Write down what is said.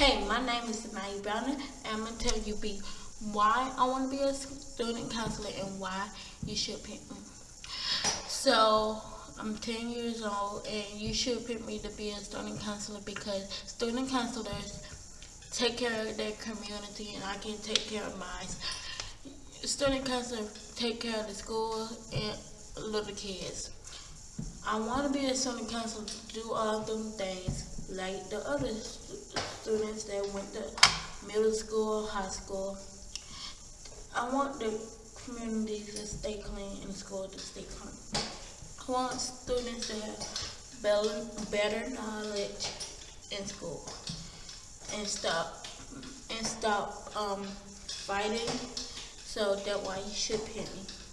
Hey, my name is Maya Browner, and I'm gonna tell you be why I want to be a student counselor and why you should pick me. So I'm 10 years old, and you should pick me to be a student counselor because student counselors take care of their community, and I can take care of mine. Student counselors take care of the school and little kids. I want to be a student counselor to do all of them things like the other students that went to middle school, high school. I want the community to stay clean and school to stay clean. I want students to have better, better knowledge in school and stop and stop um, fighting. So that's why you should pay me.